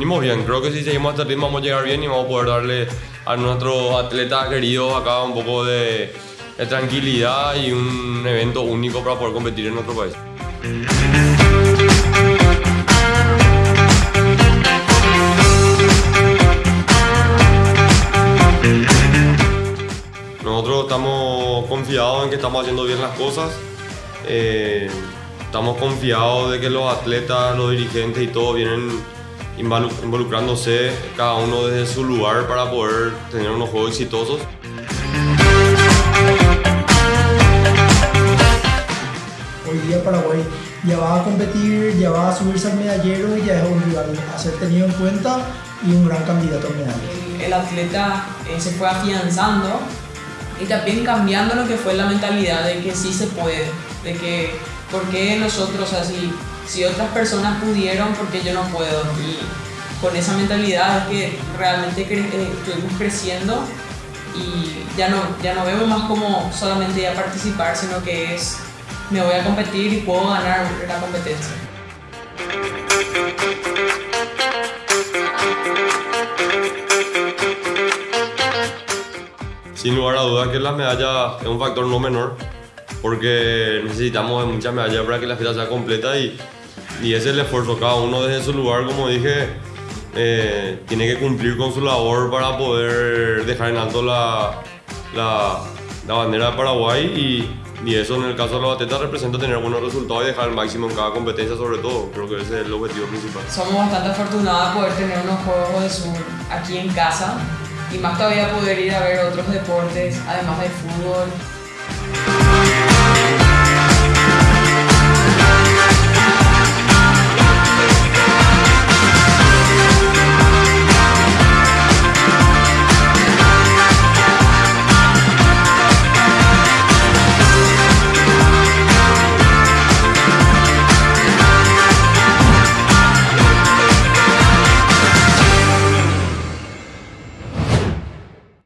bien. Creo que si seguimos este ritmo vamos a llegar bien y vamos a poder darle a nuestros atletas queridos acá un poco de, tranquilidad y un evento único para poder competir en nuestro país. Nosotros estamos confiados en que estamos haciendo bien las cosas. Eh, estamos confiados de que los atletas, los dirigentes y todos vienen involucrándose cada uno desde su lugar para poder tener unos juegos exitosos. Hoy día Paraguay ya va a competir, ya va a subirse al medallero y ya es un rival a ser tenido en cuenta y un gran candidato a medalla. el, el atleta eh, se fue afianzando y también cambiando lo que fue la mentalidad de que sí se puede, de que por qué nosotros así, si otras personas pudieron, por qué yo no puedo. Y con esa mentalidad es que realmente cre- eh, estuvimos creciendo y ya no, ya no vemos más como solamente ya participar, sino que es me voy a competir y puedo ganar la competencia. Sin lugar a dudas que la medalla es un factor no menor, porque necesitamos de muchas medallas para que la fiesta sea completa y, y ese es el esfuerzo. Cada uno desde su lugar, como dije, eh, tiene que cumplir con su labor para poder dejar en alto la, la, la bandera de Paraguay y, y eso en el caso de los atletas representa tener buenos resultados y dejar el máximo en cada competencia sobre todo. Creo que ese es el objetivo principal. somos bastante afortunados de poder tener unos Juegos de Sur aquí en casa y más todavía poder ir a ver otros deportes, además del fútbol.